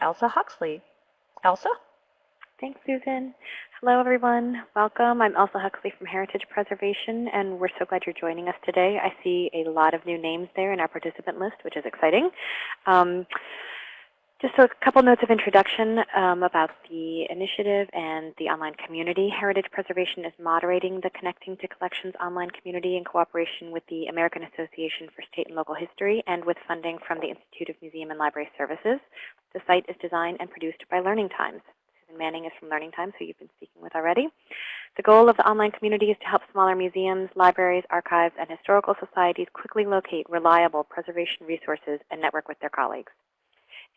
Elsa Huxley. Elsa? Thanks, Susan. Hello, everyone. Welcome. I'm Elsa Huxley from Heritage Preservation, and we're so glad you're joining us today. I see a lot of new names there in our participant list, which is exciting. Um, just a couple notes of introduction um, about the initiative and the online community. Heritage Preservation is moderating the Connecting to Collections online community in cooperation with the American Association for State and Local History and with funding from the Institute of Museum and Library Services. The site is designed and produced by Learning Times. Susan Manning is from Learning Times, who you've been speaking with already. The goal of the online community is to help smaller museums, libraries, archives, and historical societies quickly locate reliable preservation resources and network with their colleagues.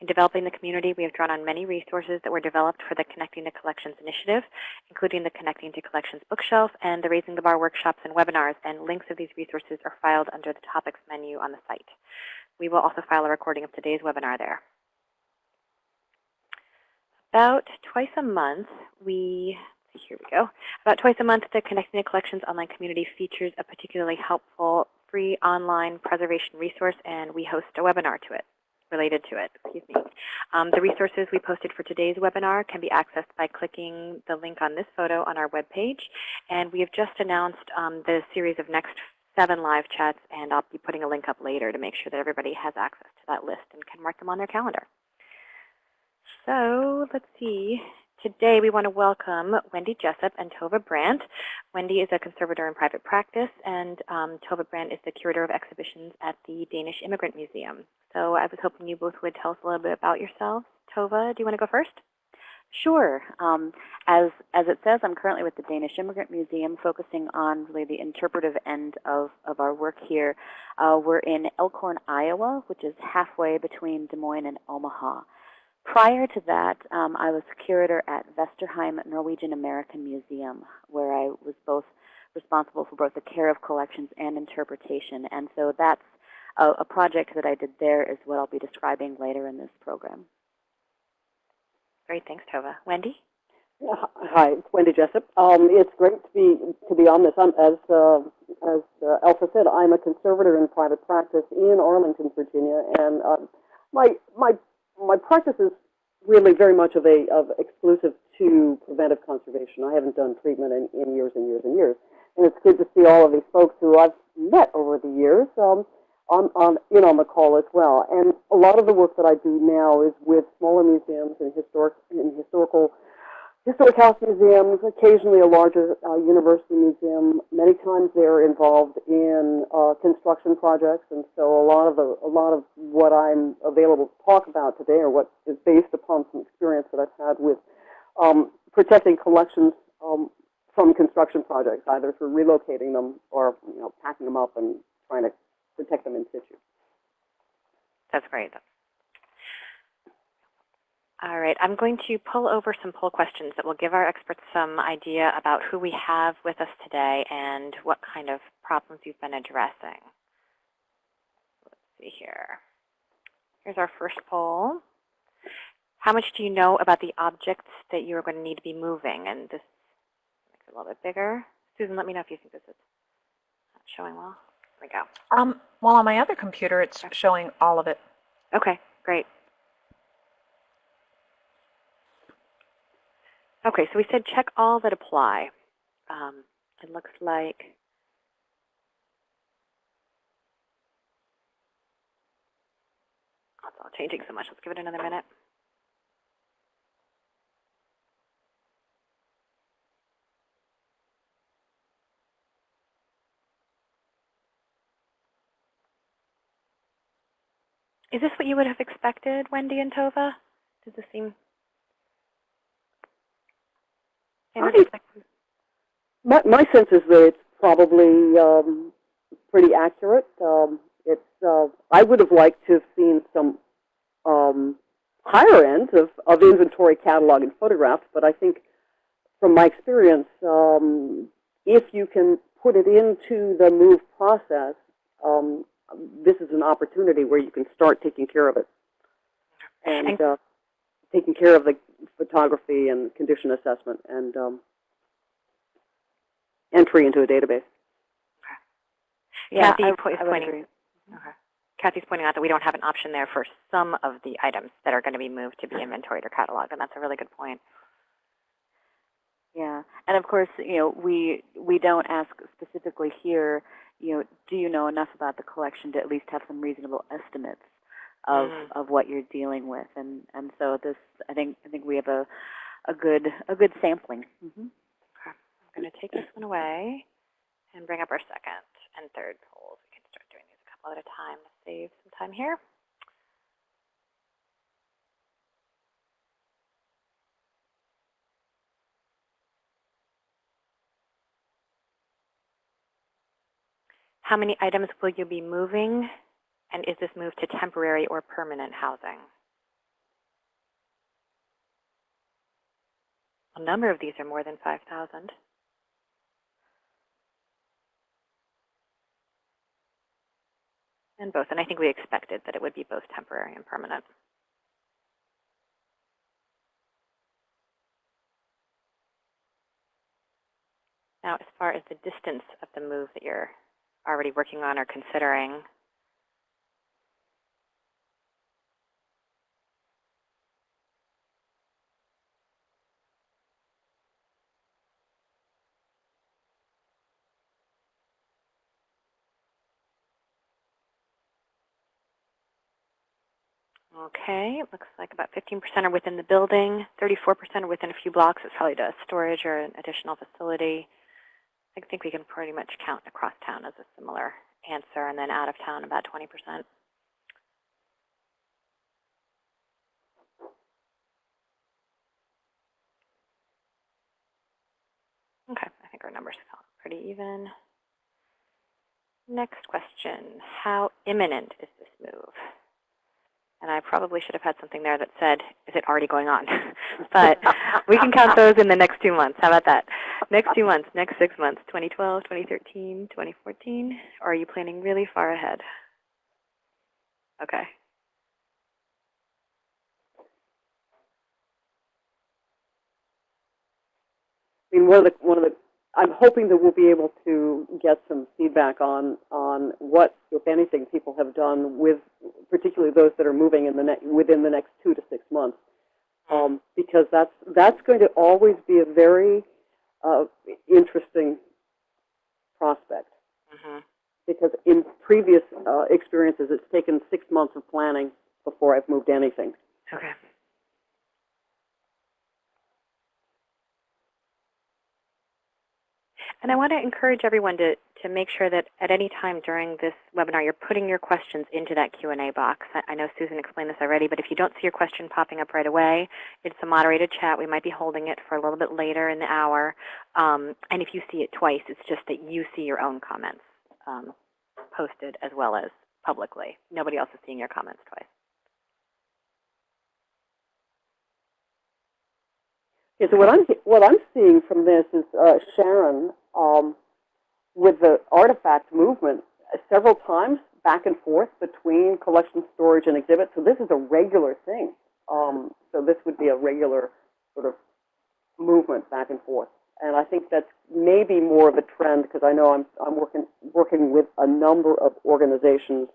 In developing the community, we have drawn on many resources that were developed for the Connecting to Collections initiative, including the Connecting to Collections bookshelf and the Raising the Bar workshops and webinars, and links of these resources are filed under the Topics menu on the site. We will also file a recording of today's webinar there. About twice a month, we here we go. About twice a month, the Connecting to Collections online community features a particularly helpful free online preservation resource, and we host a webinar to it related to it. Excuse me. Um, the resources we posted for today's webinar can be accessed by clicking the link on this photo on our webpage. And we have just announced um, the series of next seven live chats, and I'll be putting a link up later to make sure that everybody has access to that list and can mark them on their calendar. So let's see. Today we want to welcome Wendy Jessup and Tova Brandt. Wendy is a conservator in private practice, and um, Tova Brandt is the curator of exhibitions at the Danish Immigrant Museum. So I was hoping you both would tell us a little bit about yourselves. Tova, do you want to go first? Sure. Um, as, as it says, I'm currently with the Danish Immigrant Museum, focusing on really the interpretive end of, of our work here. Uh, we're in Elkhorn, Iowa, which is halfway between Des Moines and Omaha. Prior to that, um, I was curator at Vesterheim Norwegian American Museum, where I was both responsible for both the care of collections and interpretation. And so that's a, a project that I did there is what I'll be describing later in this program. Great, thanks, Tova. Wendy? Yeah, hi, it's Wendy Jessup. Um, it's great to be to be on this. I'm, as uh, as uh, Elsa said, I'm a conservator in private practice in Arlington, Virginia, and uh, my my my practice is really very much of a of exclusive to preventive conservation. I haven't done treatment in, in years and years and years, and it's good to see all of these folks who I've met over the years um, on, on in on the call as well. And a lot of the work that I do now is with smaller museums and historic and historical historic house museums, occasionally a larger uh, university museum. Many times they're involved in uh, construction projects, and so a lot of the a lot of what I'm available to talk about today, or what is based upon some experience that I've had with um, protecting collections um, from construction projects, either through relocating them or you know packing them up and trying to protect them in situ. That's great. All right, I'm going to pull over some poll questions that will give our experts some idea about who we have with us today and what kind of problems you've been addressing. Let's see here. Here's our first poll. How much do you know about the objects that you're going to need to be moving? And this makes it a little bit bigger. Susan, let me know if you think this is not showing well. There we go. Um, well, on my other computer, it's showing all of it. Okay, great. Okay, so we said check all that apply. Um, it looks like it's all changing so much. Let's give it another minute. Is this what you would have expected, Wendy and Tova? Does this seem my, my sense is that it's probably um, pretty accurate. Um, it's uh, I would have liked to have seen some um, higher ends of, of inventory catalog and photographs, but I think from my experience, um, if you can put it into the move process, um, this is an opportunity where you can start taking care of it and uh, taking care of the photography and condition assessment and um, entry into a database. Okay. Yeah, Kathy I, I pointing. Okay. Kathy's pointing out that we don't have an option there for some of the items that are going to be moved to be inventoried or cataloged, and that's a really good point. Yeah, and of course, you know, we we don't ask specifically here, you know, do you know enough about the collection to at least have some reasonable estimates of Mm. of what you're dealing with, and and so this, I think I think we have a a good a good sampling. hmm I'm going to take this one away and bring up our second and third polls. We can start doing these a couple at a time to save some time here. How many items will you be moving? And is this move to temporary or permanent housing? A number of these are more than 5,000. And both, and I think we expected that it would be both temporary and permanent. Now, as far as the distance of the move that you're already working on or considering, Okay, it looks like about 15% are within the building, 34% are within a few blocks. It's probably to storage or an additional facility. I think we can pretty much count across town as a similar answer, and then out of town about 20%. Okay, I think our numbers felt pretty even. Next question, how imminent is this move? And I probably should have had something there that said, is it already going on? but we can count those in the next two months. How about that? Next two months, next six months, 2012, 2013, 2014? Or are you planning really far ahead? Okay. I mean, one of the, one of the, I'm hoping that we'll be able to get some feedback on, on what, if anything, people have done with, particularly those that are moving in the ne within the next two to six months. Um, because that's, that's going to always be a very uh, interesting prospect. hmm Because in previous uh, experiences, it's taken six months of planning before I've moved anything. Okay. And I want to encourage everyone to, to make sure that at any time during this webinar, you're putting your questions into that Q&A box. I, I know Susan explained this already, but if you don't see your question popping up right away, it's a moderated chat. We might be holding it for a little bit later in the hour. Um, and if you see it twice, it's just that you see your own comments um, posted as well as publicly. Nobody else is seeing your comments twice. Yeah, so what I'm what I'm seeing from this is uh, Sharon um, with the artifact movement several times back and forth between collection, storage, and exhibit. So this is a regular thing. Um, so this would be a regular sort of movement back and forth. And I think that's maybe more of a trend because I know I'm I'm working working with a number of organizations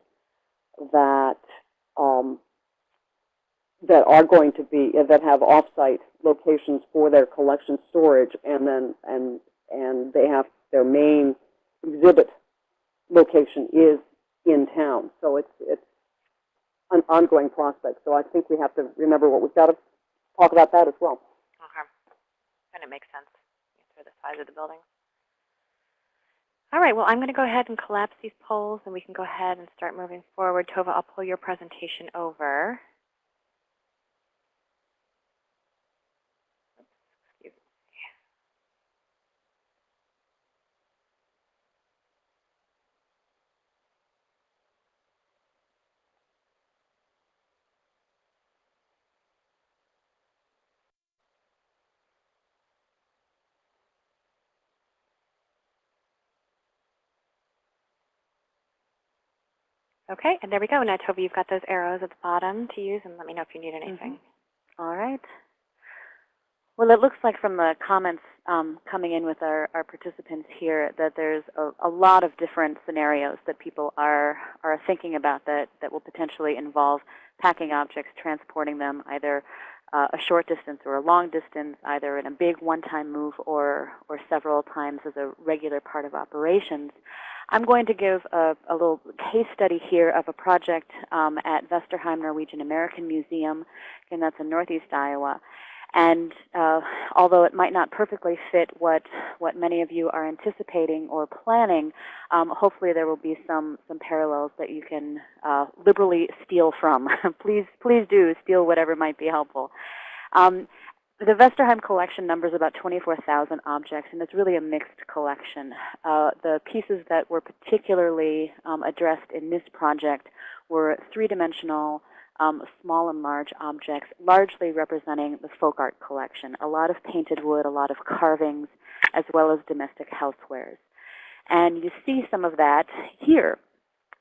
that um, that are going to be that have offsite locations for their collection storage, and then and and they have their main exhibit location is in town. So it's it's an ongoing prospect. So I think we have to remember what we've got to talk about that as well. Okay. And it makes sense for the size of the building. All right, well, I'm going to go ahead and collapse these polls, and we can go ahead and start moving forward. Tova, I'll pull your presentation over. Excuse me. Okay, and there we go. Now, Tova, you've got those arrows at the bottom to use, and let me know if you need anything. All right. Well, it looks like from the comments um, coming in with our, our participants here that there's a, a lot of different scenarios that people are, are thinking about that, that will potentially involve packing objects, transporting them either uh, a short distance or a long distance, either in a big one-time move or, or several times as a regular part of operations. I'm going to give a, a little case study here of a project um, at Vesterheim Norwegian American Museum, and that's in northeast Iowa. And uh, although it might not perfectly fit what, what many of you are anticipating or planning, um, hopefully there will be some, some parallels that you can uh, liberally steal from. please, please do steal whatever might be helpful. Um, the Vesterheim collection numbers about 24,000 objects, and it's really a mixed collection. Uh, the pieces that were particularly um, addressed in this project were three-dimensional, um, small and large objects, largely representing the folk art collection. A lot of painted wood, a lot of carvings, as well as domestic housewares. And you see some of that here.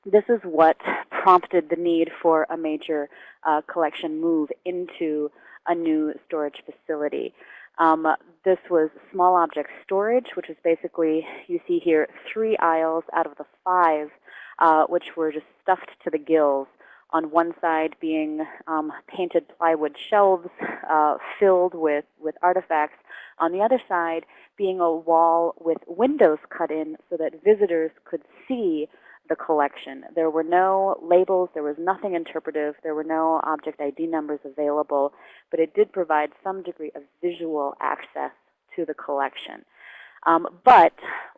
This is what prompted the need for a major uh, collection move into a new storage facility. Um, this was small object storage, which is basically, you see here, three aisles out of the five, uh, which were just stuffed to the gills. On one side being um, painted plywood shelves uh, filled with, with artifacts. On the other side being a wall with windows cut in so that visitors could see the collection. There were no labels, there was nothing interpretive, there were no object ID numbers available, but it did provide some degree of visual access to the collection. Um, but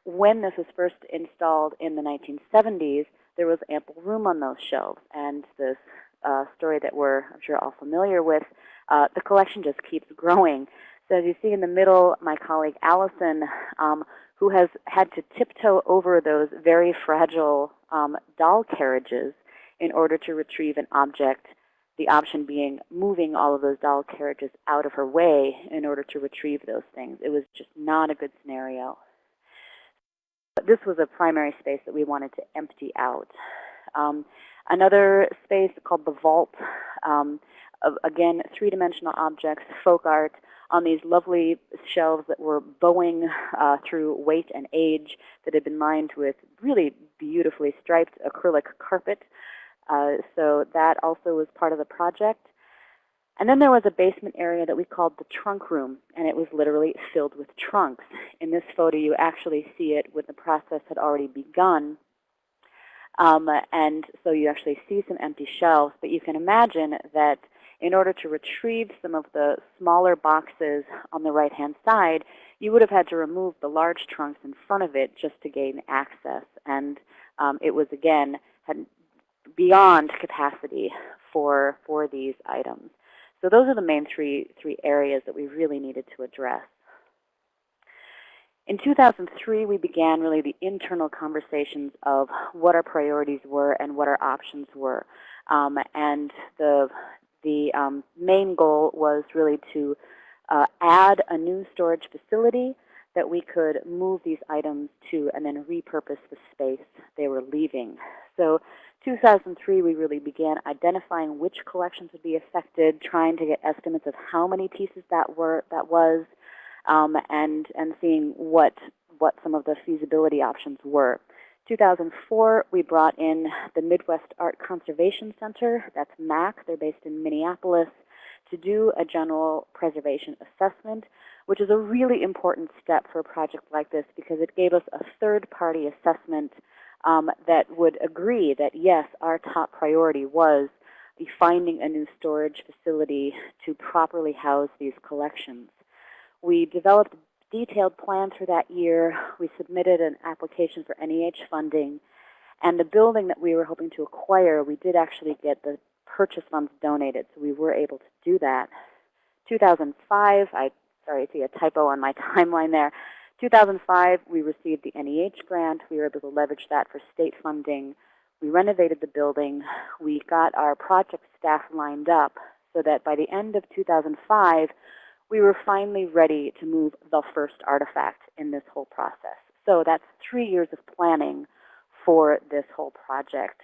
when this was first installed in the 1970s, there was ample room on those shelves. And this uh, story that we're, I'm sure, all familiar with, uh, the collection just keeps growing. So as you see in the middle, my colleague Allison, um, who has had to tiptoe over those very fragile um, doll carriages in order to retrieve an object, the option being moving all of those doll carriages out of her way in order to retrieve those things. It was just not a good scenario. But this was a primary space that we wanted to empty out. Um, another space called the Vault, um, of, again, three-dimensional objects, folk art, on these lovely shelves that were bowing uh, through weight and age that had been lined with really beautifully striped acrylic carpet. Uh, so that also was part of the project. And then there was a basement area that we called the trunk room, and it was literally filled with trunks. In this photo, you actually see it when the process had already begun. Um, and so you actually see some empty shelves, but you can imagine that in order to retrieve some of the smaller boxes on the right-hand side, you would have had to remove the large trunks in front of it just to gain access. And um, it was, again, beyond capacity for, for these items. So those are the main three, three areas that we really needed to address. In 2003, we began really the internal conversations of what our priorities were and what our options were. Um, and the the um, main goal was really to uh, add a new storage facility that we could move these items to and then repurpose the space they were leaving. So 2003, we really began identifying which collections would be affected, trying to get estimates of how many pieces that were that was, um, and and seeing what what some of the feasibility options were. 2004, we brought in the Midwest Art Conservation Center, that's MAC, they're based in Minneapolis, to do a general preservation assessment, which is a really important step for a project like this because it gave us a third-party assessment um, that would agree that, yes, our top priority was the finding a new storage facility to properly house these collections. We developed detailed plan for that year. We submitted an application for NEH funding. And the building that we were hoping to acquire, we did actually get the purchase funds donated, so we were able to do that. 2005, I sorry, I see a typo on my timeline there. 2005, we received the NEH grant. We were able to leverage that for state funding. We renovated the building. We got our project staff lined up so that by the end of 2005, we were finally ready to move the first artifact in this whole process. So that's three years of planning for this whole project.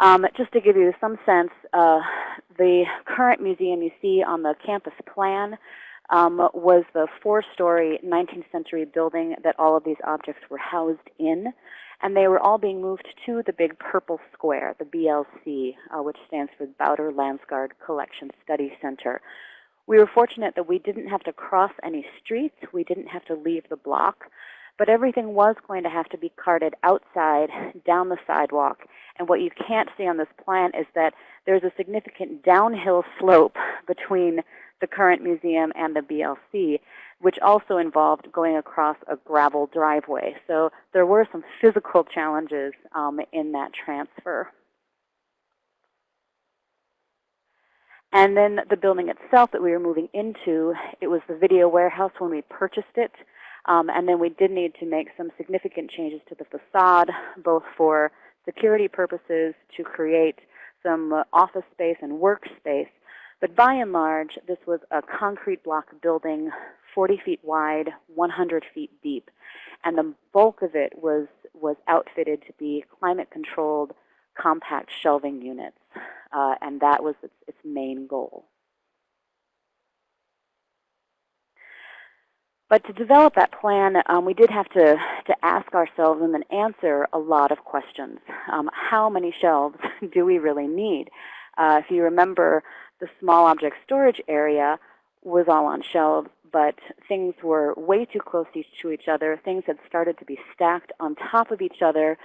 Um, just to give you some sense, uh, the current museum you see on the campus plan, um, was the four-story 19th century building that all of these objects were housed in. And they were all being moved to the big purple square, the BLC, uh, which stands for Bowder Landsgaard Collection Study Center. We were fortunate that we didn't have to cross any streets. We didn't have to leave the block. But everything was going to have to be carted outside, down the sidewalk. And what you can't see on this plan is that there's a significant downhill slope between the current museum and the BLC, which also involved going across a gravel driveway. So there were some physical challenges um, in that transfer. And then the building itself that we were moving into, it was the video warehouse when we purchased it. Um, and then we did need to make some significant changes to the facade, both for security purposes to create some office space and workspace. But by and large, this was a concrete block building, 40 feet wide, 100 feet deep. And the bulk of it was, was outfitted to be climate-controlled compact shelving units. Uh, and that was its, its main goal. But to develop that plan, um, we did have to, to ask ourselves and then answer a lot of questions. Um, how many shelves do we really need? Uh, if you remember, the small object storage area was all on shelves, but things were way too close to each other. Things had started to be stacked on top of each other.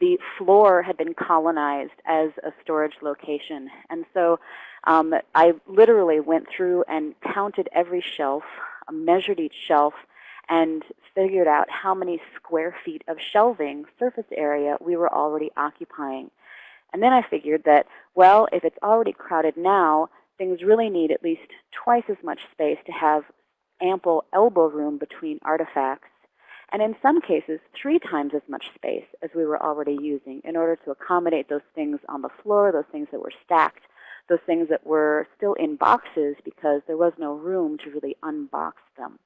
The floor had been colonized as a storage location. And so um, I literally went through and counted every shelf, measured each shelf, and figured out how many square feet of shelving surface area we were already occupying. And then I figured that, well, if it's already crowded now, things really need at least twice as much space to have ample elbow room between artifacts, and in some cases, three times as much space as we were already using in order to accommodate those things on the floor, those things that were stacked, those things that were still in boxes because there was no room to really unbox them.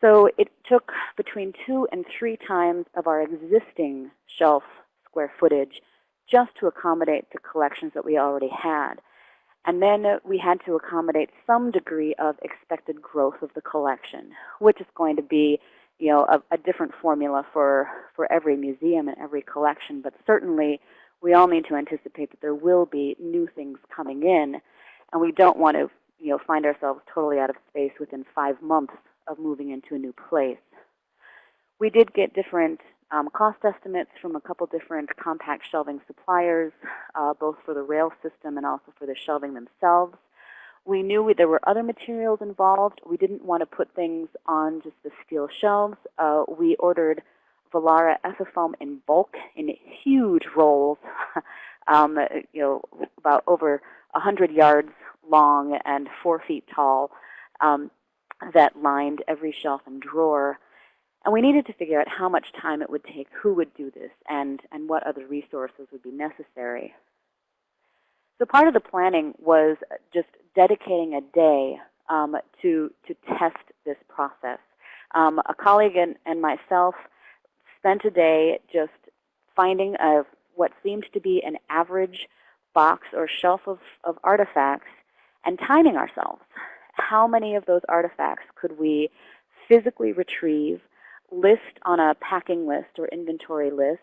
So it took between two and three times of our existing shelf square footage just to accommodate the collections that we already had. And then we had to accommodate some degree of expected growth of the collection, which is going to be you know, a, a different formula for, for every museum and every collection. But certainly, we all need to anticipate that there will be new things coming in. And we don't want to you know, find ourselves totally out of space within five months of moving into a new place. We did get different um, cost estimates from a couple different compact shelving suppliers, uh, both for the rail system and also for the shelving themselves. We knew there were other materials involved. We didn't want to put things on just the steel shelves. Uh, we ordered Volara Ethafoam in bulk in huge rolls, um, you know, about over 100 yards long and 4 feet tall um, that lined every shelf and drawer. And we needed to figure out how much time it would take, who would do this, and, and what other resources would be necessary. So part of the planning was just dedicating a day um, to, to test this process. Um, a colleague and, and myself spent a day just finding a, what seemed to be an average box or shelf of, of artifacts and timing ourselves. How many of those artifacts could we physically retrieve list on a packing list or inventory list,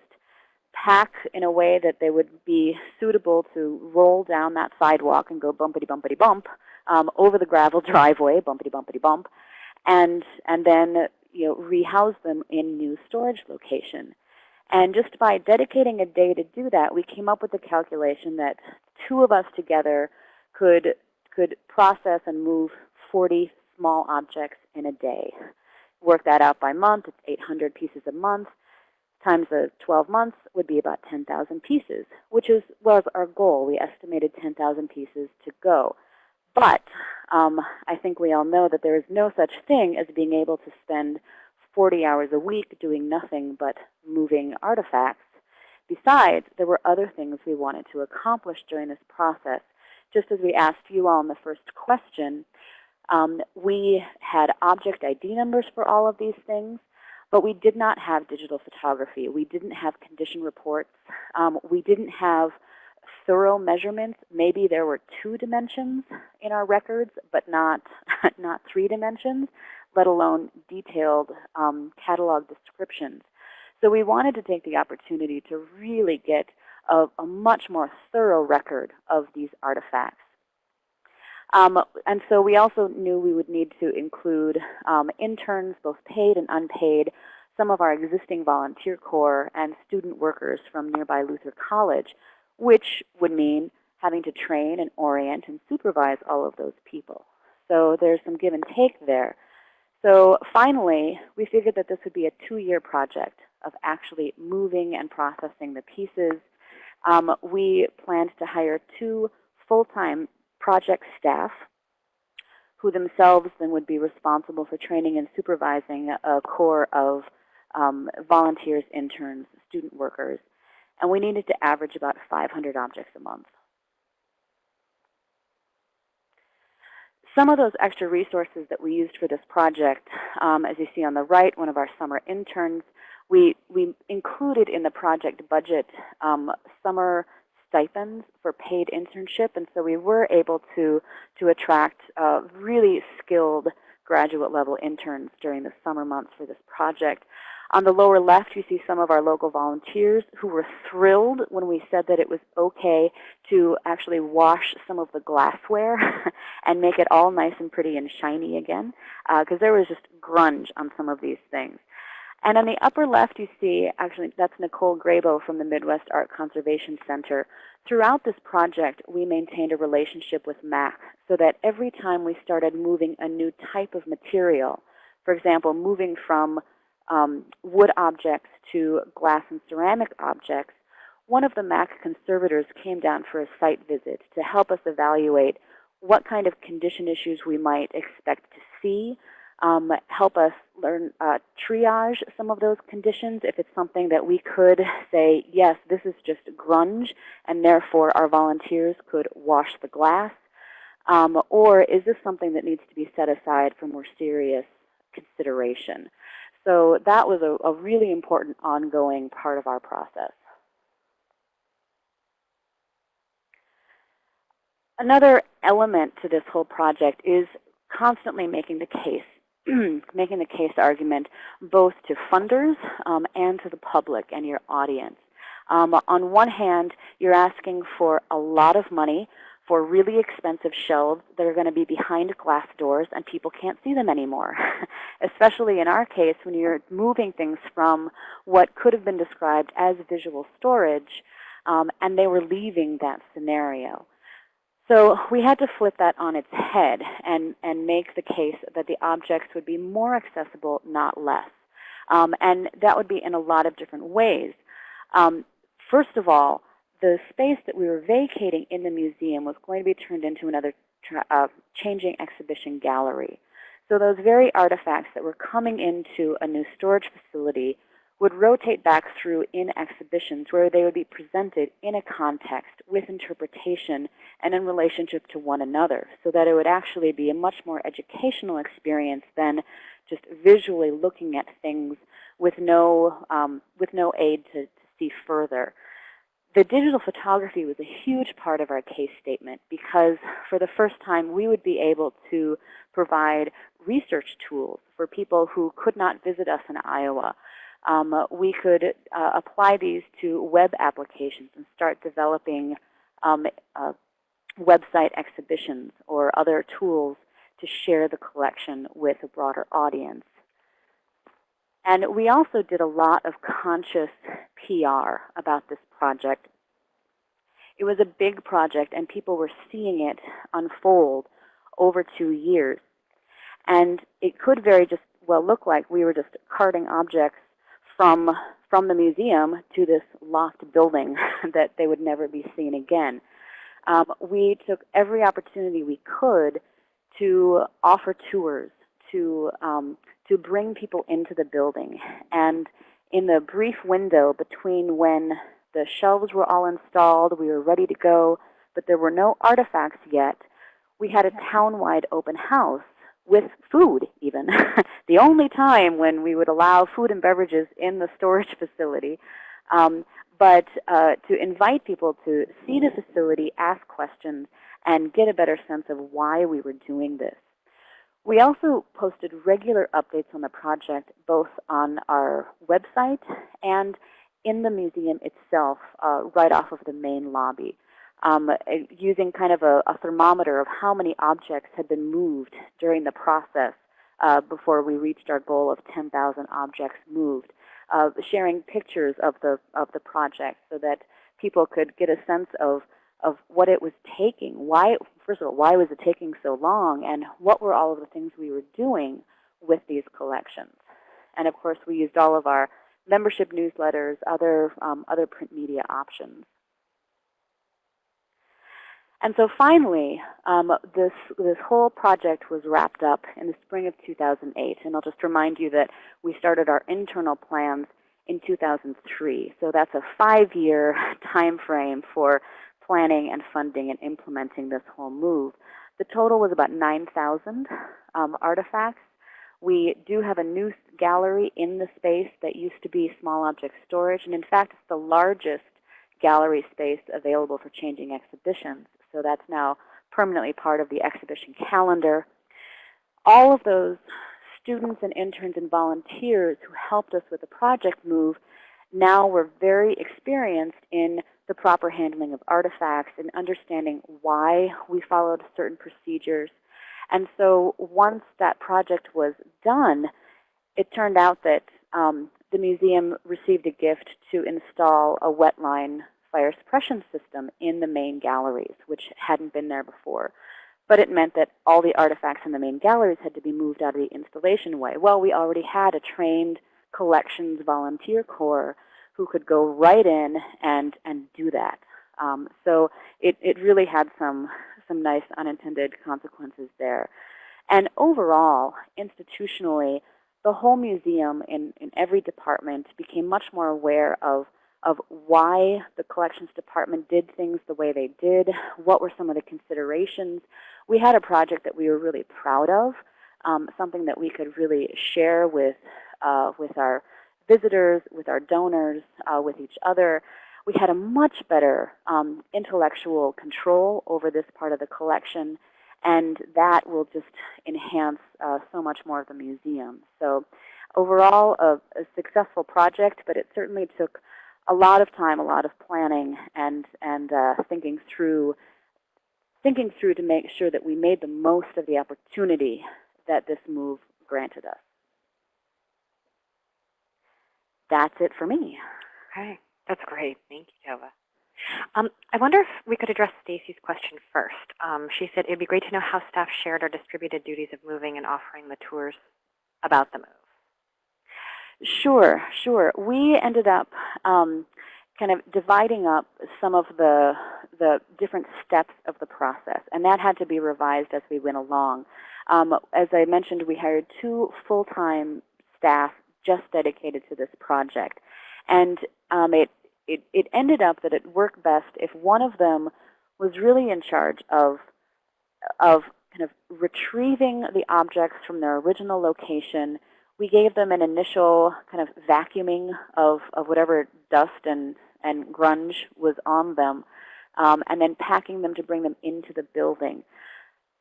pack in a way that they would be suitable to roll down that sidewalk and go bumpity bumpity bump um, over the gravel driveway, bumpity bumpity bump, and and then you know rehouse them in new storage location. And just by dedicating a day to do that, we came up with the calculation that two of us together could could process and move 40 small objects in a day. Work that out by month, it's 800 pieces a month. Times the 12 months would be about 10,000 pieces, which is, was our goal. We estimated 10,000 pieces to go. But um, I think we all know that there is no such thing as being able to spend 40 hours a week doing nothing but moving artifacts. Besides, there were other things we wanted to accomplish during this process. Just as we asked you all in the first question, um, we had object ID numbers for all of these things, but we did not have digital photography. We didn't have condition reports. Um, we didn't have thorough measurements. Maybe there were two dimensions in our records, but not not three dimensions, let alone detailed um, catalog descriptions. So we wanted to take the opportunity to really get a, a much more thorough record of these artifacts. Um, and so we also knew we would need to include um, interns, both paid and unpaid, some of our existing volunteer corps, and student workers from nearby Luther College, which would mean having to train and orient and supervise all of those people. So there's some give and take there. So finally, we figured that this would be a two-year project of actually moving and processing the pieces. Um, we planned to hire two full-time project staff who themselves then would be responsible for training and supervising a core of um, volunteers, interns, student workers. And we needed to average about 500 objects a month. Some of those extra resources that we used for this project, um, as you see on the right, one of our summer interns, we, we included in the project budget um, summer stipends for paid internship. And so we were able to, to attract uh, really skilled graduate level interns during the summer months for this project. On the lower left, you see some of our local volunteers who were thrilled when we said that it was okay to actually wash some of the glassware and make it all nice and pretty and shiny again, because uh, there was just grunge on some of these things. And on the upper left, you see, actually, that's Nicole Grabow from the Midwest Art Conservation Center. Throughout this project, we maintained a relationship with MAC so that every time we started moving a new type of material, for example, moving from um, wood objects to glass and ceramic objects, one of the MAC conservators came down for a site visit to help us evaluate what kind of condition issues we might expect to see, um, help us learn uh, triage some of those conditions if it's something that we could say, yes, this is just grunge, and therefore our volunteers could wash the glass. Um, or is this something that needs to be set aside for more serious consideration? So that was a, a really important ongoing part of our process. Another element to this whole project is constantly making the case, making the case argument both to funders um, and to the public and your audience. Um, on one hand, you're asking for a lot of money for really expensive shelves that are going to be behind glass doors and people can't see them anymore. Especially in our case when you're moving things from what could have been described as visual storage um, and they were leaving that scenario. So we had to flip that on its head and, and make the case that the objects would be more accessible, not less. Um, and that would be in a lot of different ways. Um, first of all, the space that we were vacating in the museum was going to be turned into another uh, changing exhibition gallery. So those very artifacts that were coming into a new storage facility would rotate back through in exhibitions where they would be presented in a context with interpretation and in relationship to one another so that it would actually be a much more educational experience than just visually looking at things with no, um, with no aid to, to see further. The digital photography was a huge part of our case statement because for the first time we would be able to provide research tools for people who could not visit us in Iowa. Um, we could uh, apply these to web applications and start developing um, uh, website exhibitions or other tools to share the collection with a broader audience. And we also did a lot of conscious PR about this project. It was a big project, and people were seeing it unfold over two years. And it could very just well look like we were just carting objects from, from the museum to this locked building that they would never be seen again. Um, we took every opportunity we could to offer tours, to um, to bring people into the building. And in the brief window between when the shelves were all installed, we were ready to go, but there were no artifacts yet, we had a town-wide open house with food even. the only time when we would allow food and beverages in the storage facility. Um, but uh, to invite people to see the facility, ask questions, and get a better sense of why we were doing this. We also posted regular updates on the project, both on our website and in the museum itself, uh, right off of the main lobby, um, using kind of a, a, thermometer of how many objects had been moved during the process uh, before we reached our goal of 10,000 objects moved, uh, sharing pictures of the, of the project so that people could get a sense of of what it was taking. Why, first of all, why was it taking so long, and what were all of the things we were doing with these collections? And of course, we used all of our membership newsletters, other um, other print media options. And so finally, um, this, this whole project was wrapped up in the spring of 2008. And I'll just remind you that we started our internal plans in 2003. So that's a five-year time frame for planning and funding and implementing this whole move. The total was about 9,000 um, artifacts. We do have a new gallery in the space that used to be small object storage. And in fact, it's the largest gallery space available for changing exhibitions. So that's now permanently part of the exhibition calendar. All of those students and interns and volunteers who helped us with the project move now were very experienced in the proper handling of artifacts and understanding why we followed certain procedures. And so once that project was done, it turned out that um, the museum received a gift to install a wetline fire suppression system in the main galleries, which hadn't been there before. But it meant that all the artifacts in the main galleries had to be moved out of the installation way. Well, we already had a trained collections volunteer corps who could go right in and, and do that. Um, so it, it really had some, some nice unintended consequences there. And overall, institutionally, the whole museum in, in every department became much more aware of, of why the collections department did things the way they did, what were some of the considerations. We had a project that we were really proud of, um, something that we could really share with, uh, with our visitors, with our donors, uh, with each other. We had a much better um, intellectual control over this part of the collection, and that will just enhance uh, so much more of the museum. So overall, a, a, successful project, but it certainly took a lot of time, a lot of planning, and, and uh, thinking through thinking through to make sure that we made the most of the opportunity that this move granted us that's it for me. Okay, that's great. Thank you, Tova. Um, I wonder if we could address Stacy's question first. Um, she said it'd be great to know how staff shared or distributed duties of moving and offering the tours about the move. Sure, sure. We ended up um, kind of dividing up some of the, the different steps of the process, and that had to be revised as we went along. Um, as I mentioned, we hired two full-time staff just dedicated to this project. And um, it, it, it ended up that it worked best if one of them was really in charge of, of kind of retrieving the objects from their original location. We gave them an initial kind of vacuuming of, of whatever dust and, and grunge was on them, um, and then packing them to bring them into the building.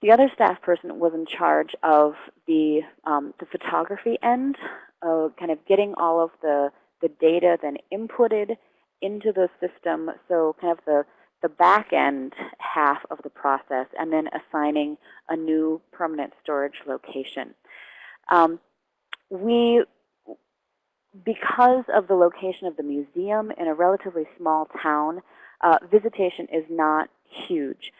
The other staff person was in charge of the, um, the photography end uh, kind of getting all of the, the data then inputted into the system, so kind of the, the back end half of the process, and then assigning a new permanent storage location. Um, we, because of the location of the museum in a relatively small town, uh, visitation is not huge.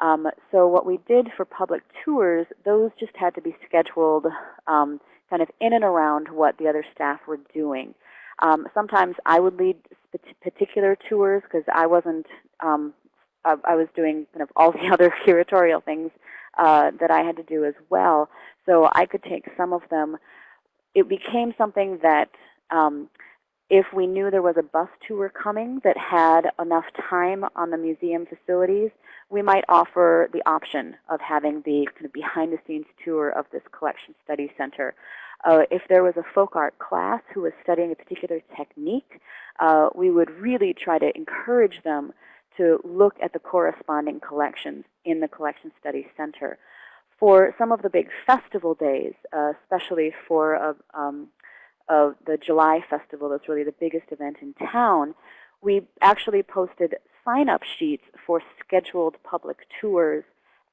Um, so what we did for public tours, those just had to be scheduled um, kind of in and around what the other staff were doing. Um, sometimes I would lead particular tours because I wasn't, um, I, I, was doing kind of all the other curatorial things uh, that I had to do as well. So I could take some of them. It became something that um, if we knew there was a bus tour coming that had enough time on the museum facilities, we might offer the option of having the kind of behind-the-scenes tour of this collection study center. Uh, if there was a folk art class who was studying a particular technique, uh, we would really try to encourage them to look at the corresponding collections in the Collection Study Center. For some of the big festival days, uh, especially for um, the July festival, that's really the biggest event in town, we actually posted sign-up sheets for scheduled public tours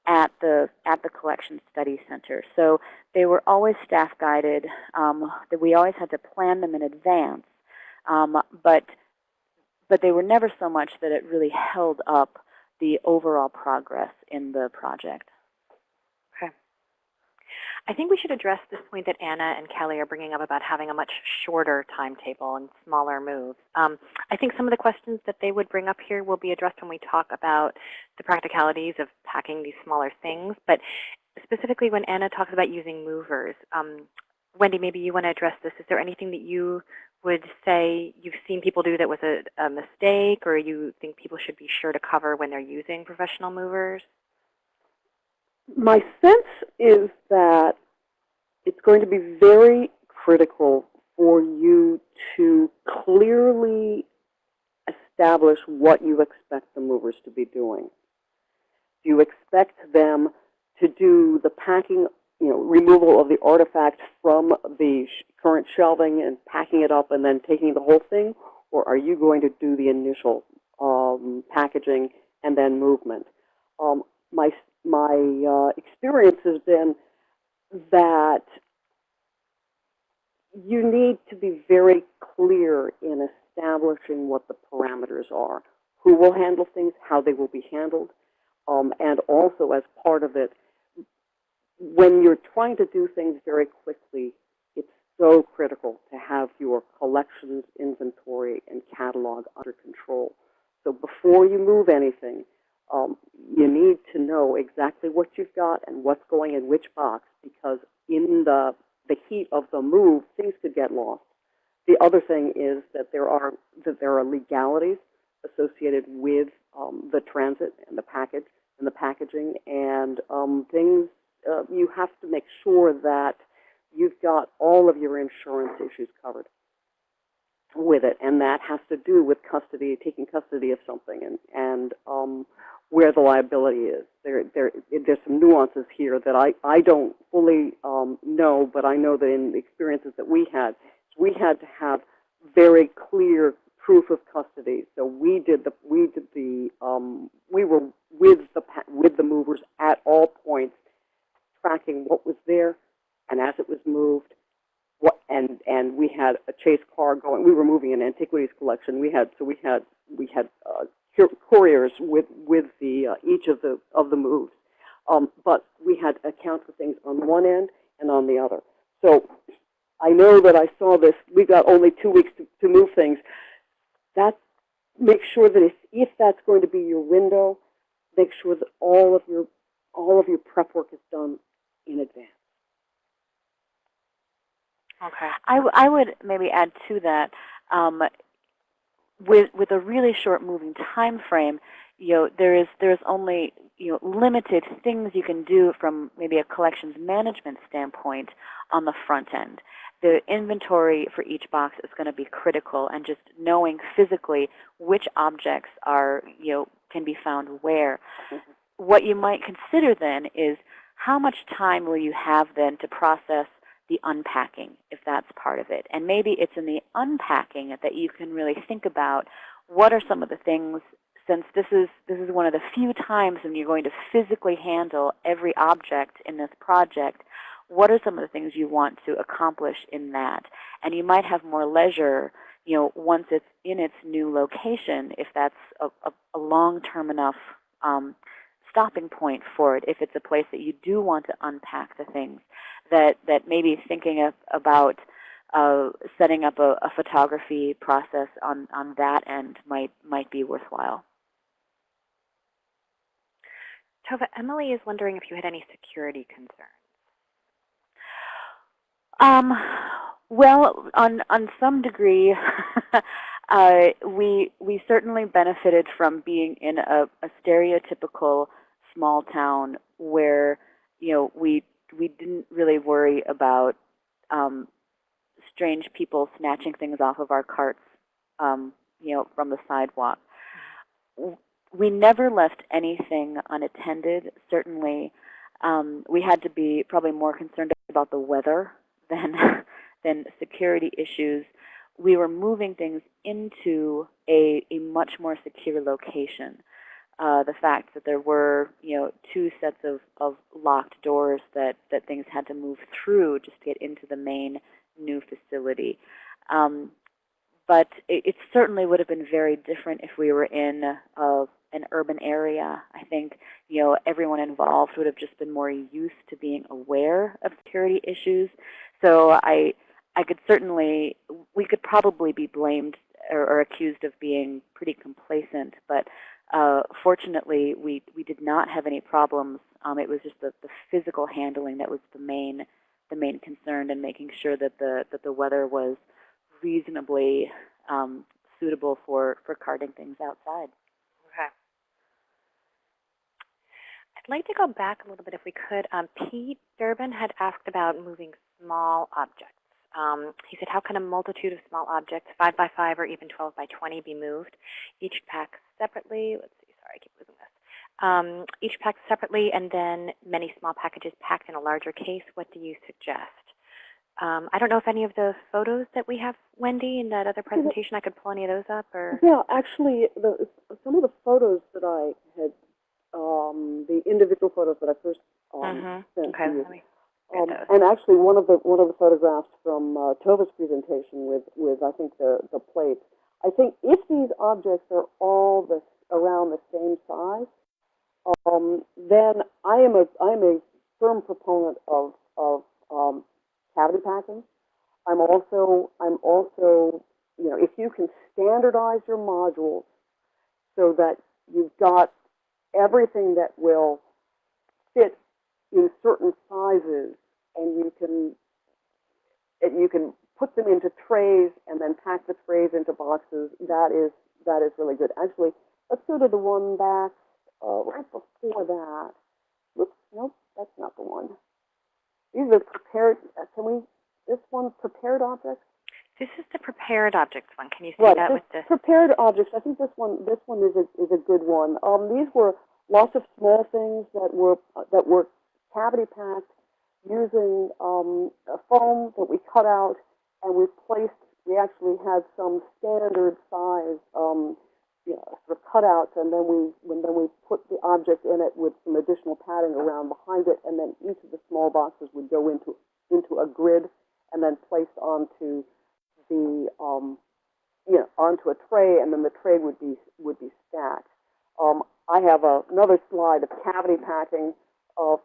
at the at the Collection Study Center. So they were always staff guided. Um, we always had to plan them in advance, um, but but they were never so much that it really held up the overall progress in the project. I think we should address this point that Anna and Kelly are bringing up about having a much shorter timetable and smaller moves. Um, I think some of the questions that they would bring up here will be addressed when we talk about the practicalities of packing these smaller things. But specifically when Anna talks about using movers, um, Wendy, maybe you want to address this. Is there anything that you would say you've seen people do that was a, a mistake or you think people should be sure to cover when they're using professional movers? My sense is that it's going to be very critical for you to clearly establish what you expect the movers to be doing. Do you expect them to do the packing, you know, removal of the artifact from the sh current shelving and packing it up and then taking the whole thing? Or are you going to do the initial um, packaging and then movement? Um, my my uh, experience has been that you need to be very clear in establishing what the parameters are, who will handle things, how they will be handled, um, and also as part of it, when you're trying to do things very quickly, it's so critical to have your collections, inventory, and catalog under control. So before you move anything, um, you need to know exactly what you've got and what's going in which box because in the, the heat of the move, things could get lost. The other thing is that there are, that there are legalities associated with um, the transit and the package and the packaging and um, things, uh, you have to make sure that you've got all of your insurance issues covered with it, and that has to do with custody, taking custody of something, and and um, where the liability is. There, there, there's some nuances here that I, I don't fully um, know, but I know that in the experiences that we had, we had to have very clear proof of custody. So we did the, we did the, um, we were with the with the movers at all points, tracking what was there, and as it was moved, what, and and we had a chase car going. We were moving an antiquities collection. We had so we had we had uh, couriers with with the uh, each of the of the moves, um, but we had account for things on one end and on the other. So I know that I saw this. We got only two weeks to, to move things. That make sure that if if that's going to be your window, make sure that all of your all of your prep work is done in advance. Okay. I, I would maybe add to that. Um, with with a really short moving time frame, you know, there is there's only you know limited things you can do from maybe a collections management standpoint on the front end. The inventory for each box is going to be critical, and just knowing physically which objects are you know can be found where. Mm-hmm. What you might consider then is how much time will you have then to process the unpacking, if that's part of it. And maybe it's in the unpacking that you can really think about what are some of the things, since this is, this is one of the few times when you're going to physically handle every object in this project, what are some of the things you want to accomplish in that? And you might have more leisure you know, once it's in its new location, if that's a, a, a long-term enough um, stopping point for it, if it's a place that you do want to unpack the things, that, that maybe thinking of, about uh, setting up a, a, photography process on, on that end might, might be worthwhile. Tova, Emily is wondering if you had any security concerns. Um, well, on, on some degree, uh, we, we certainly benefited from being in a, a stereotypical small town where you know we we didn't really worry about um, strange people snatching things off of our carts, um, you know, from the sidewalk. We never left anything unattended. Certainly, um, we had to be probably more concerned about the weather than, than security issues. We were moving things into a, a much more secure location. Uh, the fact that there were, you know, two sets of, of locked doors that, that things had to move through just to get into the main new facility. Um, but it, it certainly would have been very different if we were in a, an urban area. I think, you know, everyone involved would have just been more used to being aware of security issues. So I, I could certainly, we could probably be blamed or, or accused of being pretty complacent, but uh, fortunately, we, we did not have any problems. Um, it was just the, the physical handling that was the main, the main concern and making sure that the, that the weather was reasonably um, suitable for, for carting things outside. Okay. I'd like to go back a little bit if we could. Um, Pete Durbin had asked about moving small objects. Um, he said, how can a multitude of small objects, 5 by 5 or even 12 by 20, be moved? Each packed separately. Let's see, sorry, I keep losing this. Um, each packed separately and then many small packages packed in a larger case. What do you suggest? Um, I don't know if any of the photos that we have, Wendy, in that other presentation, I could pull any of those up or. Yeah, actually, the, some of the photos that I had, um, the individual photos that I first um, Mhm. sent Okay, to you. let me Um, and actually, one of the one of the photographs from uh, Tova's presentation with with I think the the plates. I think if these objects are all the around the same size, um, then I am a I am a firm proponent of of um, cavity packing. I'm also I'm also you know if you can standardize your modules so that you've got everything that will fit in certain sizes and you can you can put them into trays and then pack the trays into boxes that is that is really good actually let's go to the one back uh, right before that whoops nope that's not the one these are prepared uh, can we this one prepared objects This is the prepared objects one. Can you see Right, that with the? prepared objects. I think this one, this one is a is a good one. Um, these were lots of small things that were that were cavity packed using um, a foam that we cut out and we placed. We actually had some standard size, um, you know, sort of cutouts, and then we when then we put the object in it with some additional padding around behind it, and then each of the small boxes would go into into a grid and then placed onto the um, you know, onto a tray, and then the tray would be would be stacked. Um, I have a, another slide of cavity packing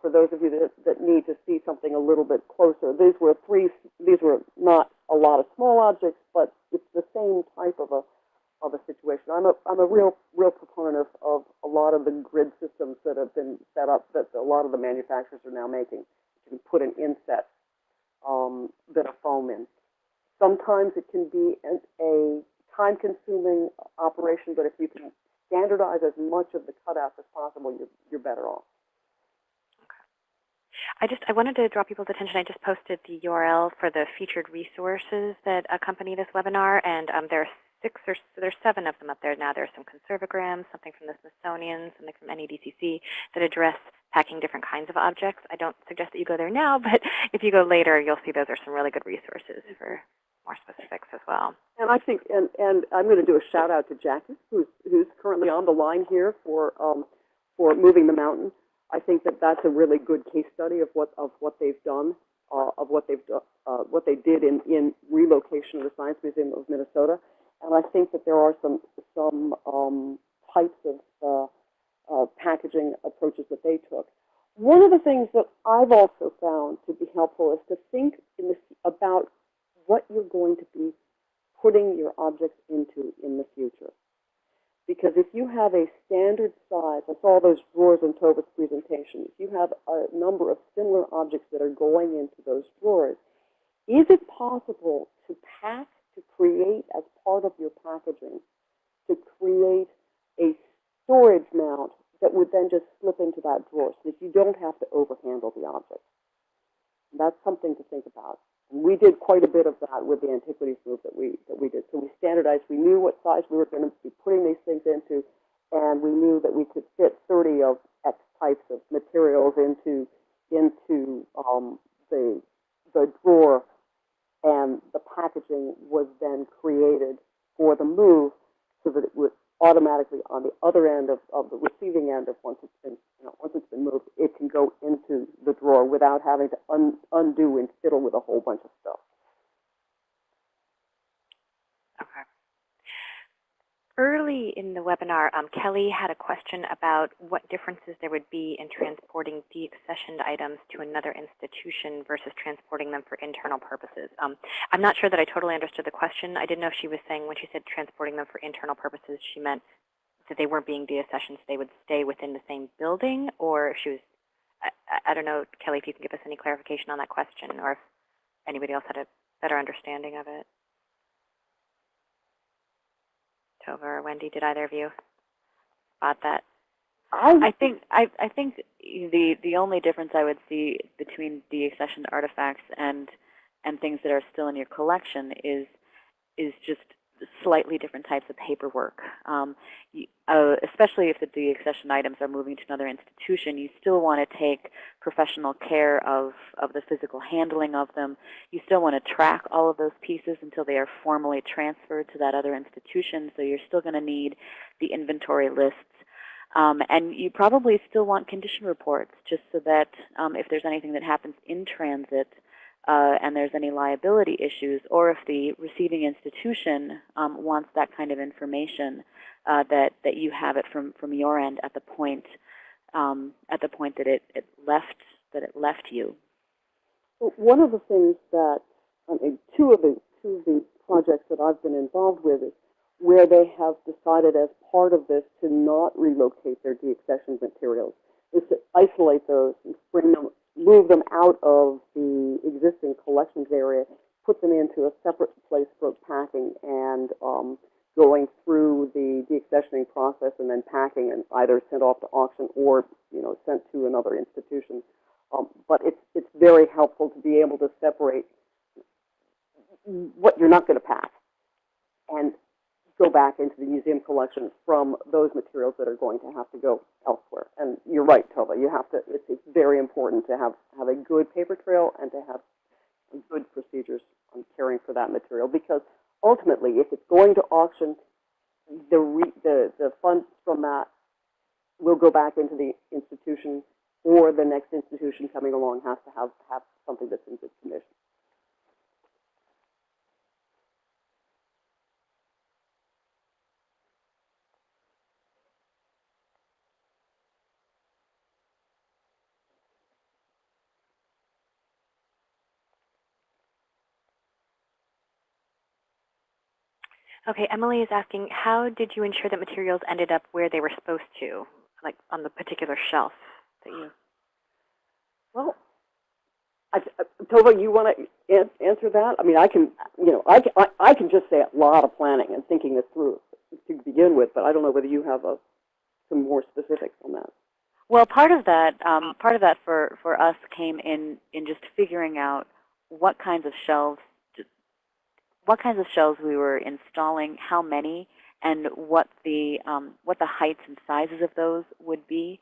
for those of you that, that need to see something a little bit closer. These were three. These were not a lot of small objects, but it's the same type of a of a situation. I'm a I'm a real real proponent of, of a lot of the grid systems that have been set up that a lot of the manufacturers are now making. You can put an inset um, bit of foam in. Sometimes it can be an, a time-consuming operation, but if you can standardize as much of the cutouts as possible, you're, you're better off. I just I wanted to draw people's attention. I just posted the URL for the featured resources that accompany this webinar, and um, there are six or there's seven of them up there now. There's some conservograms, something from the Smithsonian, something from NEDCC that address packing different kinds of objects. I don't suggest that you go there now, but if you go later, you'll see those are some really good resources for more specifics as well. And I think, and, and I'm going to do a shout out to Jackie, who's, who's currently on the line here for, um, for Moving the Mountain. I think that that's a really good case study of what, of what they've done, uh, of what they've, uh, what they did in, in relocation of the Science Museum of Minnesota. And I think that there are some, some, um, types of, uh, uh, packaging approaches that they took. One of the things that I've also found to be helpful is to think in this, about what you're going to be putting your objects into in the future. Because if you have a standard size, I saw those drawers in Tova's presentation, if you have a number of similar objects that are going into those drawers, is it possible to pack, to create as part of your packaging, to create a storage mount that would then just slip into that drawer so that you don't have to overhandle the object? That's something to think about. We did quite a bit of that with the antiquities group that we that we did. So we standardized. We knew what size we were going to be putting these things into, and we knew that we could fit 30 of X types of materials into into um, the, the drawer and the packaging was then created for the move so that it would automatically on the other end of, of the receiving end of once it's been, you know, once it's been moved, it can go into the drawer without having to un, undo and fiddle with a whole bunch of stuff. Okay. Early in the webinar, um, Kelly had a question about what differences there would be in transporting deaccessioned items to another institution versus transporting them for internal purposes. Um, I'm not sure that I totally understood the question. I didn't know if she was saying when she said transporting them for internal purposes, she meant that they weren't being deaccessioned, so they would stay within the same building, or if she was, I, I- I don't know, Kelly, if you can give us any clarification on that question, or if anybody else had a better understanding of it. Tova or Wendy, did either of you spot that? I think I, I think the the only difference I would see between deaccessioned artifacts and and things that are still in your collection is is just slightly different types of paperwork. Um, you, uh, especially if the deaccessioned items are moving to another institution, you still want to take professional care of, of the physical handling of them. You still want to track all of those pieces until they are formally transferred to that other institution. So you're still going to need the inventory lists. Um, and you probably still want condition reports just so that um, if there's anything that happens in transit, uh, and there's any liability issues, or if the receiving institution um, wants that kind of information, uh, that that you have it from from your end at the point um, at the point that it, it left that it left you. Well, One of the things that, I mean, two of the, two of the projects that I've been involved with is where they have decided as part of this to not relocate their deaccessioned materials, is to isolate those and bring them, move them out of the existing collections area, put them into a separate place for packing and um, going through the deaccessioning process and then packing and either sent off to auction or, you know, sent to another institution. Um, but it's, it's very helpful to be able to separate what you're not going to pack and go back into the museum collection from those materials that are going to have to go elsewhere. And you're right, Tova, you have to, it's, it's very important to have, have a good paper trail and to have good procedures on caring for that material because ultimately, if it's going to auction, the, re, the, the funds from that will go back into the institution or the next institution coming along has to have, have something that's in good condition. Okay, Emily is asking, how did you ensure that materials ended up where they were supposed to, like on the particular shelf that you? Well, I, I- Tova, you want to answer that? I mean, I can, you know, I can, I, I can just say a lot of planning and thinking this through to begin with, but I don't know whether you have a, some more specifics on that. Well, part of that, um, part of that for, for us came in, in just figuring out what kinds of shelves, what kinds of shelves we were installing, how many, and what the, um, what the heights and sizes of those would be.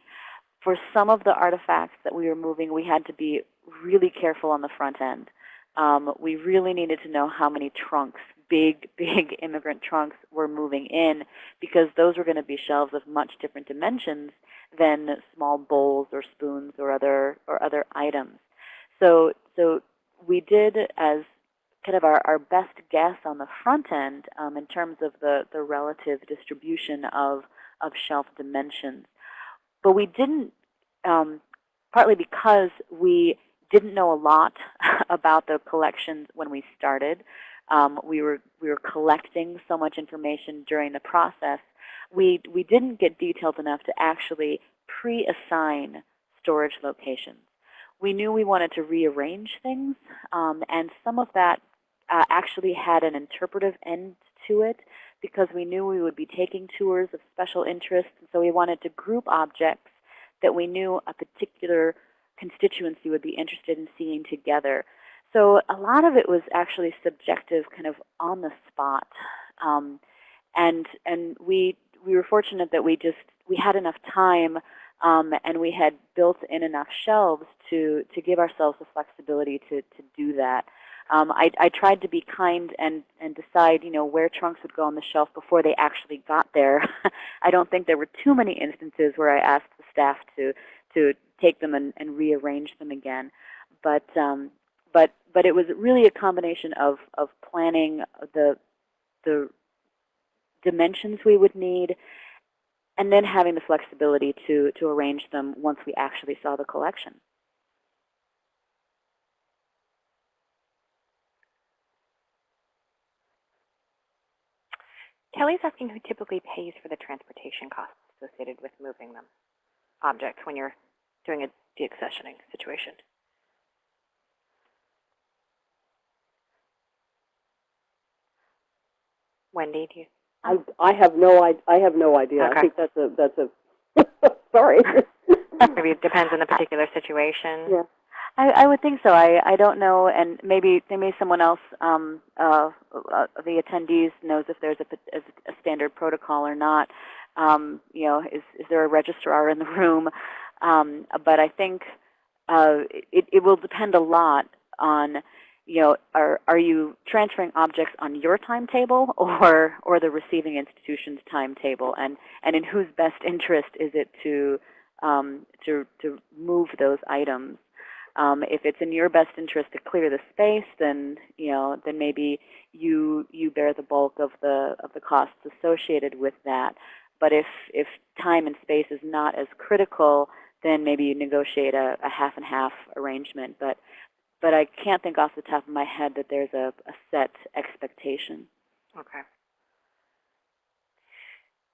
For some of the artifacts that we were moving, we had to be really careful on the front end. Um, we really needed to know how many trunks, big, big immigrant trunks were moving in because those were going to be shelves of much different dimensions than small bowls or spoons or other or other items. So so we did as kind of our, our best guess on the front end um, in terms of the, the relative distribution of, of shelf dimensions. But we didn't, um, partly because we didn't know a lot about the collections when we started. Um, we were we were collecting so much information during the process. We we didn't get detailed enough to actually pre-assign storage locations. We knew we wanted to rearrange things, um, and some of that uh, actually had an interpretive end to it because we knew we would be taking tours of special interest, and so we wanted to group objects that we knew a particular constituency would be interested in seeing together. So a lot of it was actually subjective, kind of on the spot. Um, and and we we were fortunate that we just we had enough time um, and we had built in enough shelves to, to give ourselves the flexibility to, to do that. Um, I, I tried to be kind and, and decide, you know, where trunks would go on the shelf before they actually got there. I don't think there were too many instances where I asked the staff to, to take them and, and rearrange them again. But, um, but, but it was really a combination of, of planning the, the dimensions we would need and then having the flexibility to, to arrange them once we actually saw the collection. Kelly's asking who typically pays for the transportation costs associated with moving them, objects, when you're doing a deaccessioning situation. Wendy, do you? I, I have no, I, I have no idea. Okay. I think that's a, that's a, sorry. Maybe it depends on the particular situation. Yeah. I, I would think so. I, I don't know, and maybe maybe someone else, um, uh, uh, the attendees knows if there's a standard protocol or not. Um, you know, is is there a registrar in the room? Um, but I think uh, it, it will depend a lot on, you know, are are you transferring objects on your timetable or or the receiving institution's timetable, and and in whose best interest is it to um, to to move those items? Um, if it's in your best interest to clear the space, then you know, then maybe you you bear the bulk of the of the costs associated with that. But if if time and space is not as critical, then maybe you negotiate a, a half and half arrangement. But but I can't think off the top of my head that there's a, a set expectation. Okay.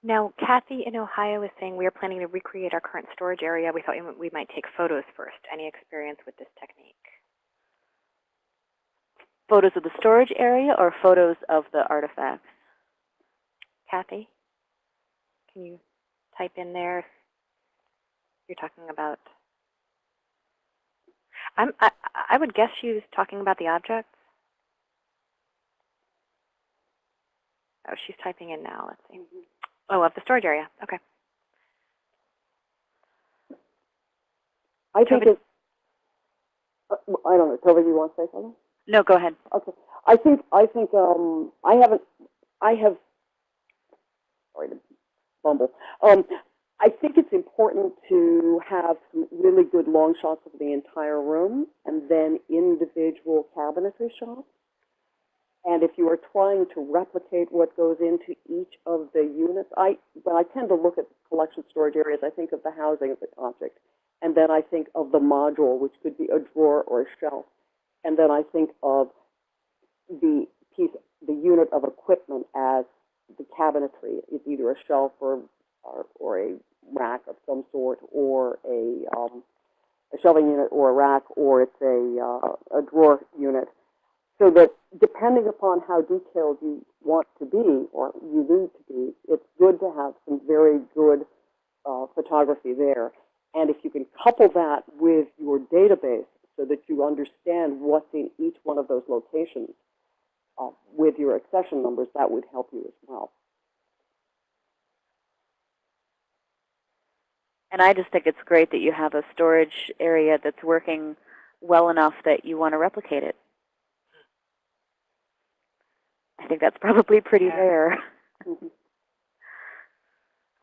Now, Kathy in Ohio is saying we are planning to recreate our current storage area. We thought we, might take photos first. Any experience with this technique? Photos of the storage area or photos of the artifacts? Kathy, can you type in there you're talking about? I'm, I, I would guess she was talking about the objects. Oh, she's typing in now. Let's see. Mm-hmm. Oh, of the storage area. Okay. I think it's, uh, I don't know, Tova, you want to say something? No, go ahead. Okay. I think, I think, um, I haven't, I have, sorry to bumble. Um, I think it's important to have some really good long shots of the entire room and then individual cabinetry shots. And if you are trying to replicate what goes into each of the units, I, when I tend to look at collection storage areas, I think of the housing of the object. And then I think of the module, which could be a drawer or a shelf. And then I think of the piece, the unit of equipment as the cabinetry. It's either a shelf or, or, or a rack of some sort, or a, um, a shelving unit or a rack, or it's a, uh, a drawer unit. So that depending upon how detailed you want to be, or you need to be, it's good to have some very good uh, photography there. And if you can couple that with your database so that you understand what's in each one of those locations uh, with your accession numbers, that would help you as well. And I just think it's great that you have a storage area that's working well enough that you want to replicate it. I think that's probably pretty Yeah. rare. Mhm.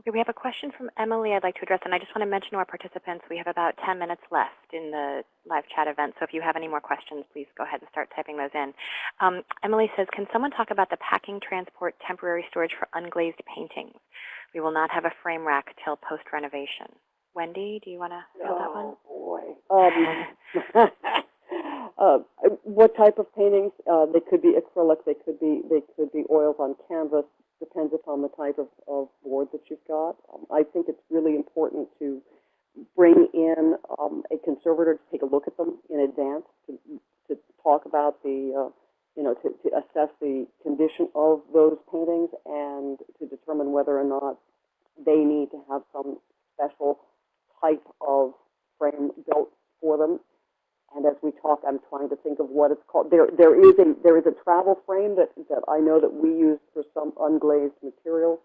Okay, we have a question from Emily I'd like to address, and I just want to mention to our participants we have about 10 minutes left in the live chat event, so if you have any more questions, please go ahead and start typing those in. Um, Emily says, can someone talk about the packing, transport, temporary storage for unglazed paintings? We will not have a frame rack till post-renovation. Wendy, do you want to fill that one? Oh, boy. Um, uh, what type of paintings? Uh, they could be acrylic, they could be, they could be oils on canvas, depends upon the type of, of board that you've got. Um, I think it's really important to bring in um, a conservator to take a look at them in advance, to, to talk about the, uh, you know, to, to assess the condition of those paintings and to determine whether or not they need to have some special type of frame built for them. And as we talk, I'm trying to think of what it's called. There, there is a there is a travel frame that that I know that we use for some unglazed materials,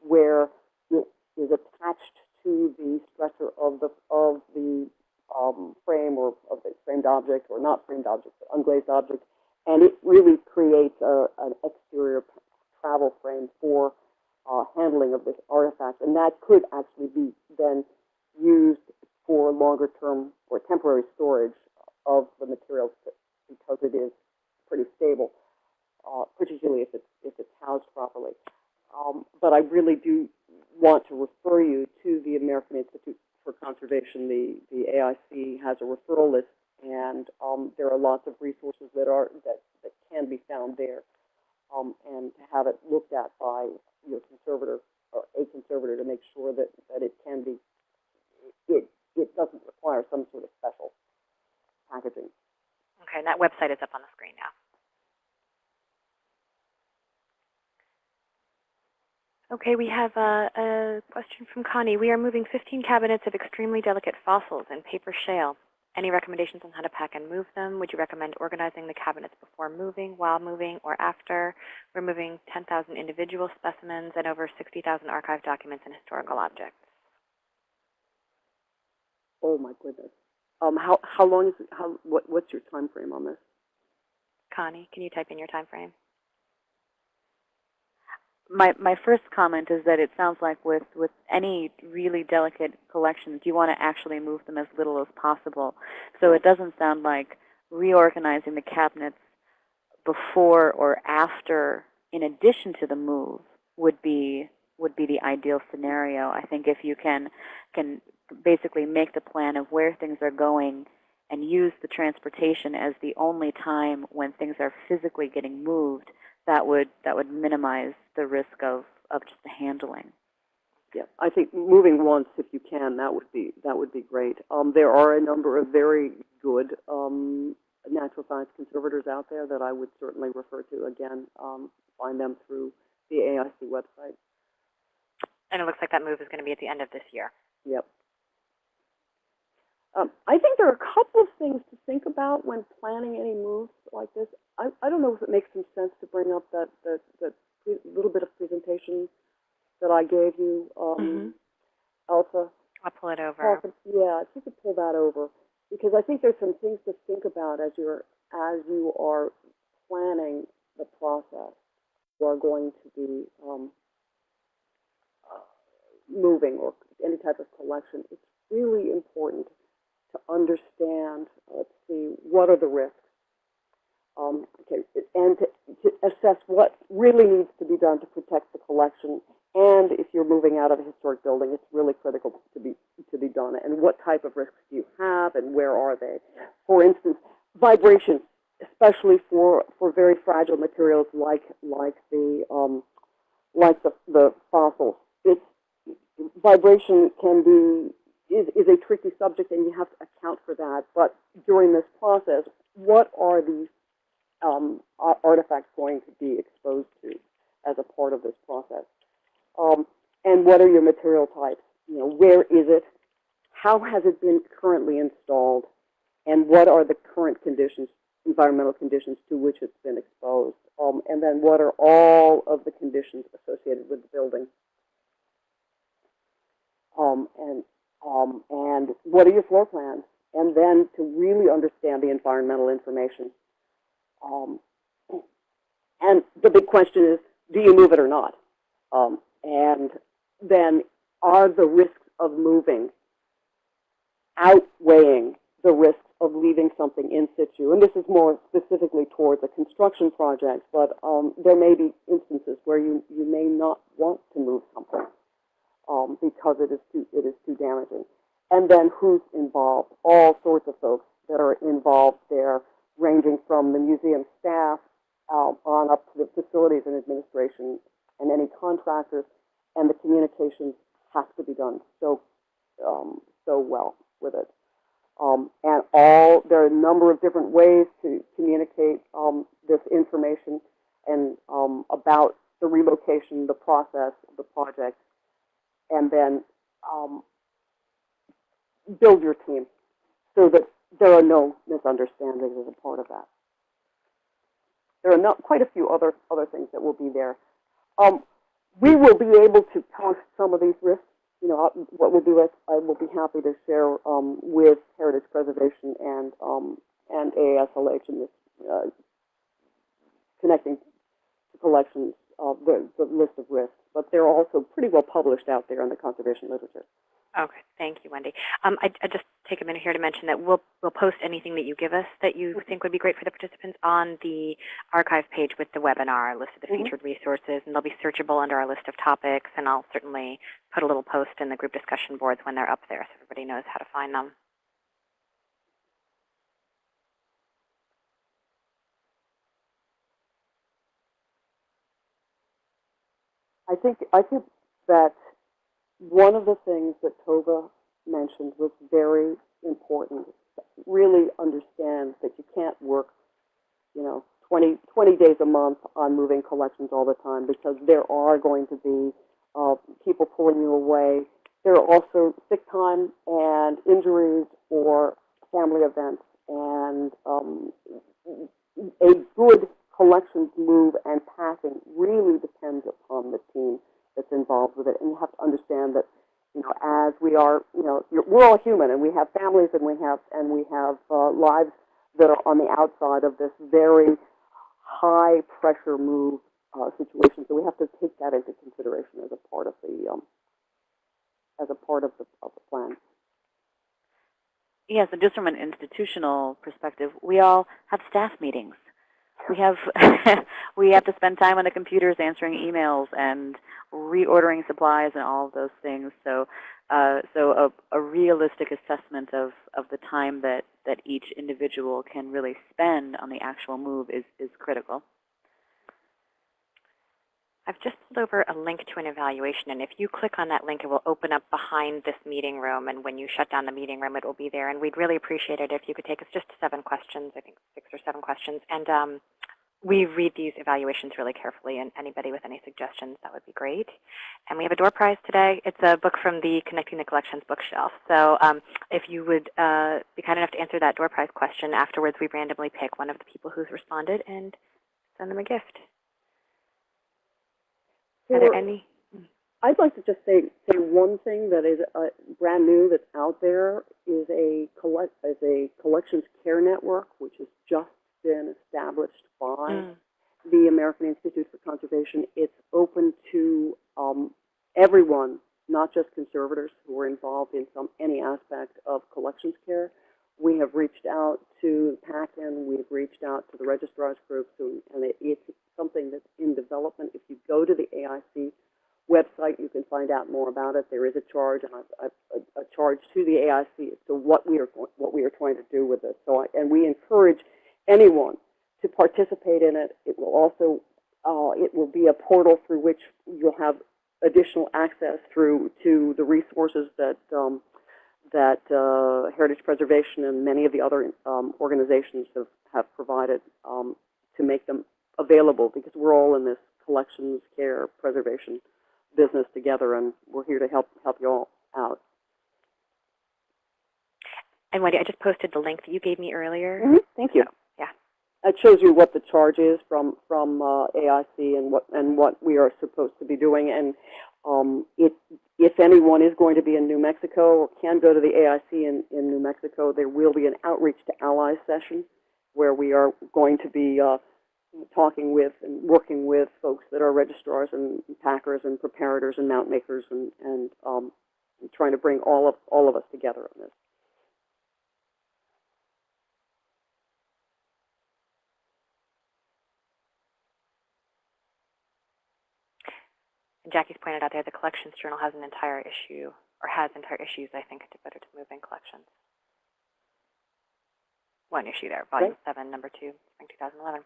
where it is attached to the stretcher of the of the um, frame or of the framed object or not framed object, but unglazed object, and it really creates a, an exterior travel frame for uh, handling of this artifact, and that could actually be then used for longer term or temporary storage of the materials because it is pretty stable, uh, particularly if it's if it's housed properly. Um, but I really do want to refer you to the American Institute for Conservation. The the AIC has a referral list, and um, there are lots of resources that are that, that can be found there, um, and to have it looked at by your conservator or a conservator to make sure that that it can be it it doesn't require some sort of special packaging. Okay, and that website is up on the screen now. Okay, we have a, a question from Connie. We are moving 15 cabinets of extremely delicate fossils in paper shale. Any recommendations on how to pack and move them? Would you recommend organizing the cabinets before moving, while moving, or after? We're moving 10,000 individual specimens and over 60,000 archive documents and historical objects. Oh my goodness. Um, how how long is it, how what what's your time frame on this? Connie, can you type in your time frame? My, my first comment is that it sounds like with, with any really delicate collections, you want to actually move them as little as possible. So it doesn't sound like reorganizing the cabinets before or after, in addition to the move, would be would be the ideal scenario. I think if you can can basically make the plan of where things are going and use the transportation as the only time when things are physically getting moved, that would that would minimize the risk of of just the handling. Yeah, I think moving once, if you can, that would be that would be great. Um, there are a number of very good um, natural science conservators out there that I would certainly refer to. Again, um, find them through the AIC website. And it looks like that move is going to be at the end of this year. Yep. Um, I think there are a couple of things to think about when planning any moves like this. I, I don't know if it makes some sense to bring up that, that, that pre- little bit of presentation that I gave you, um, Mhm. Elsa. I'll pull it over. Yeah, if you could pull that over, because I think there's some things to think about as you're, as you are planning the process. You are going to be, um, moving or any type of collection. It's really important to understand, let's see, what are the risks? Um, okay, and to, to assess what really needs to be done to protect the collection. And if you're moving out of a historic building, it's really critical to be to be done. And what type of risks do you have, and where are they? For instance, vibration, especially for for very fragile materials like like the um, like the the fossils. It's vibration can be is, is a tricky subject, and you have to account for that. But during this process, what are these um, artifacts going to be exposed to as a part of this process? Um, and what are your material types? You know, where is it? How has it been currently installed? And what are the current conditions, environmental conditions to which it's been exposed? Um, and then what are all of the conditions associated with the building? Um, and um, and what are your floor plans? And then to really understand the environmental information. Um, and the big question is, do you move it or not? Um, and then are the risks of moving outweighing the risks of leaving something in situ? And this is more specifically towards a construction project, but um, there may be instances where you, you may not want to move something um, because it is too it is too damaging. And then who's involved? All sorts of folks that are involved there, ranging from the museum staff um, on up to the facilities and administration and any contractors, and the communications have to be done so um, so well with it. Um, and all there are a number of different ways to communicate um, this information and um, about the relocation, the process, the project, and then um, build your team so that there are no misunderstandings as a part of that. There are not quite a few other other things that will be there. Um, we will be able to post some of these risks you know, what we'll do is I will be happy to share um, with Heritage Preservation and um, and AASLH in this uh, connecting to collections of the, the list of risks. But they're also pretty well published out there in the conservation literature. Okay, thank you, Wendy. Um, I, I just take a minute here to mention that we'll we'll post anything that you give us that you think would be great for the participants on the archive page with the webinar, list of the Mhm. featured resources, and they'll be searchable under our list of topics. And I'll certainly put a little post in the group discussion boards when they're up there, so everybody knows how to find them. I think I think that one of the things that Tova mentioned was very important. Really understand that you can't work, you know, 20, 20 days a month on moving collections all the time because there are going to be uh, people pulling you away. There are also sick time and injuries or family events, and um, a good collections move and packing really depends upon the team that's involved with it. And you have to understand that, you know, as we are, you know, we're all human and we have families and we have, and we have uh, lives that are on the outside of this very high pressure move uh, situation. So we have to take that into consideration as a part of the, um, as a part of the, of the plan. Yes, and just from an institutional perspective, we all have staff meetings. We have we have to spend time on the computers answering emails and reordering supplies and all of those things. So uh, so a, a realistic assessment of, of the time that, that each individual can really spend on the actual move is, is critical. I've just pulled over a link to an evaluation, and if you click on that link, it will open up behind this meeting room, and when you shut down the meeting room, it will be there. And we'd really appreciate it if you could take us just seven questions, I think six or seven questions, and um, we read these evaluations really carefully, and anybody with any suggestions, that would be great. And we have a door prize today. It's a book from the Connecting the Collections bookshelf. So um, if you would uh, be kind enough to answer that door prize question, afterwards we randomly pick one of the people who's responded and send them a gift. Are there any? I'd like to just say say one thing that is uh, brand new that's out there is a collect is a collections care network which has just been established by Mm. the American Institute for Conservation. It's open to um, everyone, not just conservators who are involved in some any aspect of collections care. We have reached out to PACCIN, we've reached out to the registrars groups, and, it, it's something that's in development. If you go to the AIC website, you can find out more about it. There is a charge, and a, a, a charge to the AIC as to what we are what we are trying to do with this. So, I, and we encourage anyone to participate in it. It will also uh, it will be a portal through which you'll have additional access through to the resources that um, that uh, Heritage Preservation and many of the other um, organizations have, have provided um, to make them available because we're all in this collections, care, preservation business together, and we're here to help help you all out. And Wendy, I just posted the link that you gave me earlier. Thank you. So, yeah. It shows you what the charge is from from uh, AIC and what and what we are supposed to be doing. And um, it, if anyone is going to be in New Mexico or can go to the AIC in, in New Mexico, there will be an outreach to allies session where we are going to be uh, talking with and working with folks that are registrars and packers and preparators and mount makers and, and um, trying to bring all of all of us together on this. And Jackie's pointed out there the Collections Journal has an entire issue, or has entire issues, I think, devoted to moving collections. One issue there, Volume 7, Number 2, Spring 2011.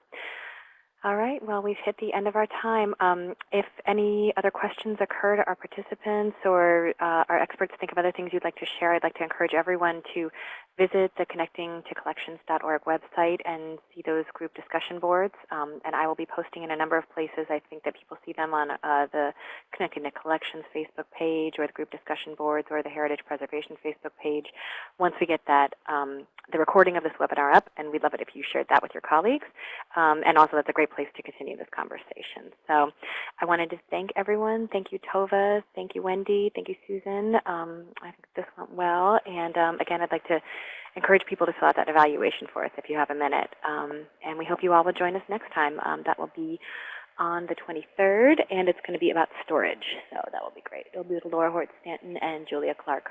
All right, well, we've hit the end of our time. Um, if any other questions occur to our participants or uh, our experts think of other things you'd like to share, I'd like to encourage everyone to visit the connectingtocollections.org website and see those group discussion boards. Um, and I will be posting in a number of places. I think that people see them on uh, the Connecting the Collections Facebook page or the group discussion boards or the Heritage Preservation Facebook page. Once we get that, um, the recording of this webinar up, and we'd love it if you shared that with your colleagues, um, and also that's a great place to continue this conversation. So I wanted to thank everyone. Thank you, Tova. Thank you, Wendy. Thank you, Susan. Um, I think this went well. And um, again, I'd like to encourage people to fill out that evaluation for us if you have a minute. Um, and we hope you all will join us next time. Um, that will be on the 23rd, and it's going to be about storage. So that will be great. It'll be with Laura Hortz Stanton and Julia Clark.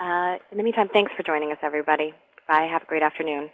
Uh, in the meantime, thanks for joining us, everybody. Bye. Have a great afternoon.